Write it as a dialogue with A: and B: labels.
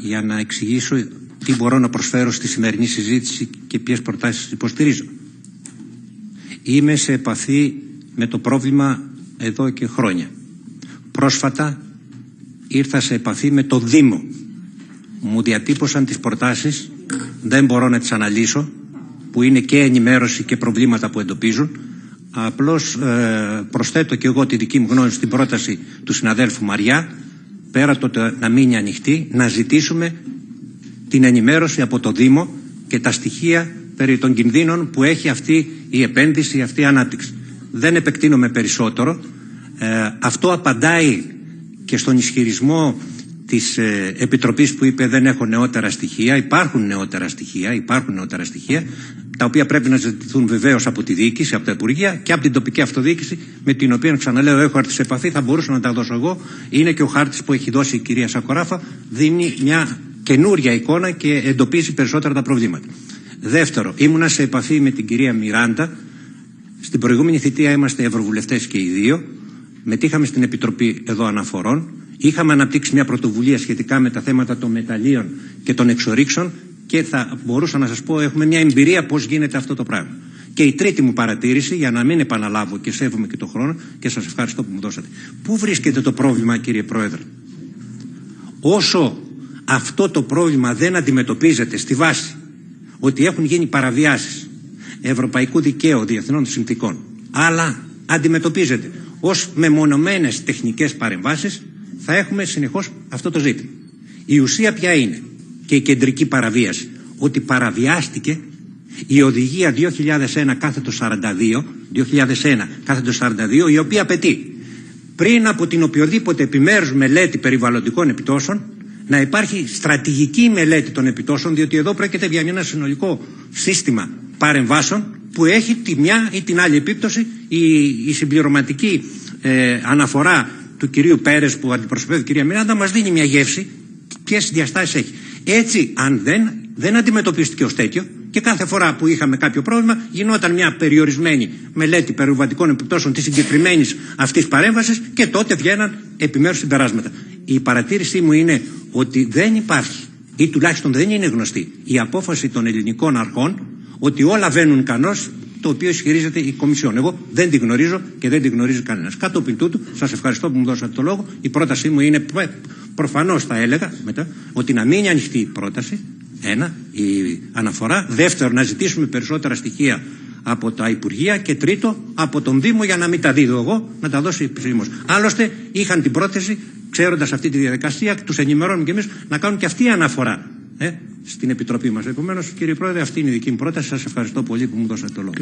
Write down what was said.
A: για να εξηγήσω τι μπορώ να προσφέρω στη σημερινή συζήτηση και ποιες προτάσεις υποστηρίζω. Είμαι σε επαφή με το πρόβλημα εδώ και χρόνια. Πρόσφατα ήρθα σε επαφή με το Δήμο. Μου διατύπωσαν τις προτάσεις, δεν μπορώ να τις αναλύσω, που είναι και ενημέρωση και προβλήματα που εντοπίζουν. Απλώς ε, προσθέτω και εγώ τη δική μου γνώμη στην πρόταση του συναδέλφου Μαριά, πέρα το να μείνει ανοιχτή, να ζητήσουμε την ενημέρωση από το Δήμο και τα στοιχεία περί των κινδύνων που έχει αυτή η επένδυση, αυτή η ανάπτυξη. Δεν επεκτείνομαι περισσότερο. Ε, αυτό απαντάει και στον ισχυρισμό της ε, Επιτροπής που είπε δεν έχω νεότερα στοιχεία. Υπάρχουν νεότερα στοιχεία, υπάρχουν νεότερα στοιχεία, τα οποία πρέπει να ζητηθούν βεβαίως από τη διοίκηση, από τα Υπουργεία και από την τοπική αυτοδιοίκηση, με την οποία ξαναλέω έχω έρθει σε επαφή, θα μπορούσα να τα δώσω εγώ. Είναι και ο χάρτης που έχει δώσει η κυρία Σακοράφα, δίνει μια καινούρια εικόνα και εντοπίζει περισσότερα τα προβλήματα. Δεύτερο, ήμουνα σε επαφή με την κυρία Μιράντα. Στην προηγούμενη θητεία είμαστε ευρωβουλευτές και οι δύο. Μετήχαμε στην Επιτροπή εδώ Αναφορών. Είχαμε αναπτύξει μια πρωτοβουλία σχετικά με τα θέματα των μεταλλίων και των εξορίξεων και θα μπορούσα να σας πω έχουμε μια εμπειρία πώς γίνεται αυτό το πράγμα. Και η τρίτη μου παρατήρηση, για να μην επαναλάβω και σέβομαι και τον χρόνο και σας ευχαριστώ που μου δώσατε. Πού βρίσκεται το πρόβλημα κύριε Πρόεδρε; Όσο αυτό το πρόβλημα δεν αντιμετωπίζεται στη βάση ότι έχουν γίνει παραβιάσεις ευρωπαϊκού δικαίου διεθνών συνθήκων αλλά αντιμετωπίζεται ως μεμονωμένες τεχνικές παρεμβάσεις θα έχουμε συνεχώς αυτό το ζήτημα. Η ουσία ποια είναι; Και η κεντρική παραβίαση ότι παραβιάστηκε η οδηγία 2001 κάθετο 42 2001 κάθετο 42 η οποία απαιτεί πριν από την οποιοδήποτε επιμέρους μελέτη περιβαλλοντικών επιπτώσεων να υπάρχει στρατηγική μελέτη των επιτόσεων, διότι εδώ πρόκειται για ένα συνολικό σύστημα παρεμβάσεων που έχει τη μια ή την άλλη επίπτωση. Η, η συμπληρωματική ε, αναφορά του κυρίου Πέρες που αντιπροσωπεύει η κυρία Μιράντα μας δίνει μια γεύση ποιες διαστάσεις έχει. Έτσι, αν δεν, δεν αντιμετωπίστηκε ως τέτοιο και κάθε φορά που είχαμε κάποιο πρόβλημα γινόταν μια περιορισμένη μελέτη περιβαλλοντικών επιπτώσεων της συγκεκριμένης αυτής παρέμβασης και τότε βγαίναν επιμέρους συμπεράσματα. Η παρατήρησή μου είναι ότι δεν υπάρχει ή τουλάχιστον δεν είναι γνωστή η απόφαση των ελληνικών αρχών ότι όλα βαίνουν κανός το οποίο ισχυρίζεται η Κομισιόν. Εγώ δεν τη γνωρίζω και δεν τη γνωρίζει κανένας. Κατόπιν τούτου, σας ευχαριστώ που μου δώσατε το λόγο. Η πρότασή μου είναι προφανώς, θα έλεγα μετά, ότι να μείνει ανοιχτή η πρόταση. Ένα, η αναφορά. Δεύτερο, να ζητήσουμε περισσότερα στοιχεία από τα Υπουργεία. Και τρίτο, από τον Δήμο για να μην τα δίδω εγώ, να τα δώσει επισήμω. Άλλωστε, είχαν την πρόθεση ξέροντας αυτή τη διαδικασία, τους ενημερώνουμε και εμείς να κάνουν και αυτή αναφορά ε, στην Επιτροπή μας. Επομένως, κύριε Πρόεδρε, αυτή είναι η δική μου πρόταση. Σας ευχαριστώ πολύ που μου δώσατε το λόγο.